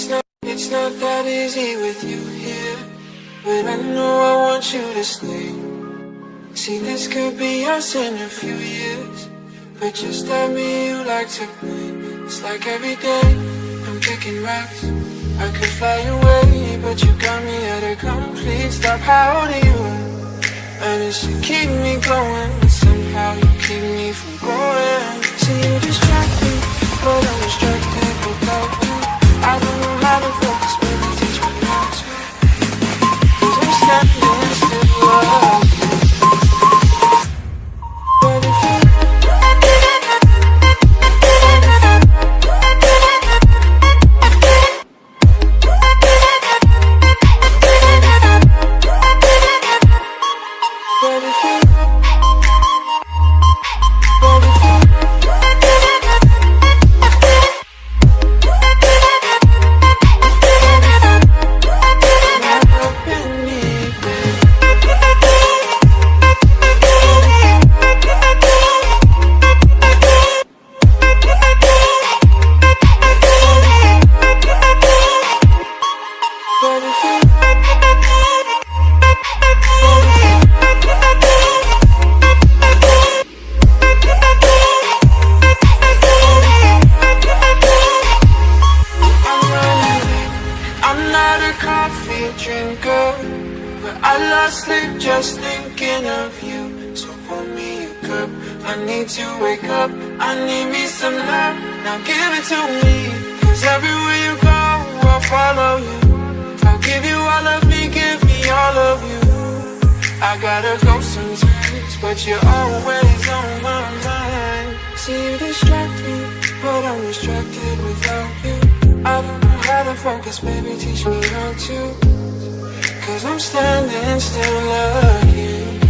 It's not, it's not that easy with you here. But I know I want you to stay. See, this could be us in a few years. But just tell me you like to play. It's like every day I'm picking rocks. I could fly away, but you got me at a complete stop. How do you? It's to keep me going, I lost sleep just thinking of you. So pour me a cup. I need to wake up. I need me some love. Now give it to me. Cause everywhere you go, I'll follow you. I'll give you all of me, give me all of you. I gotta go sometimes, but you're always on my mind. See you distract me, but I'm distracted without you. I don't know how to focus, baby, teach me how to. Cause I'm standing still again.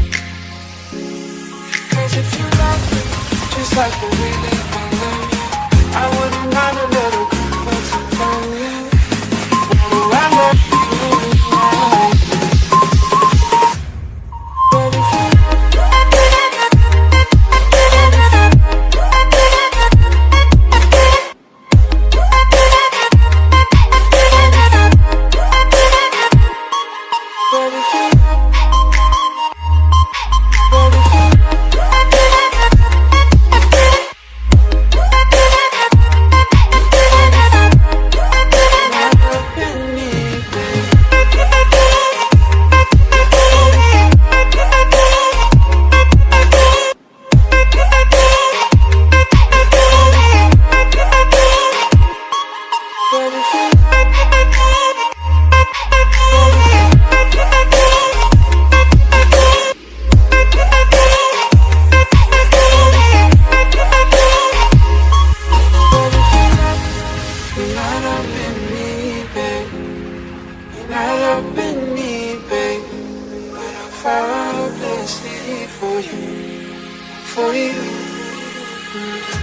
Cause if you love me, just like the way But if not up in me, babe. You're not up in me, babe. But I fall blindly for you, for you.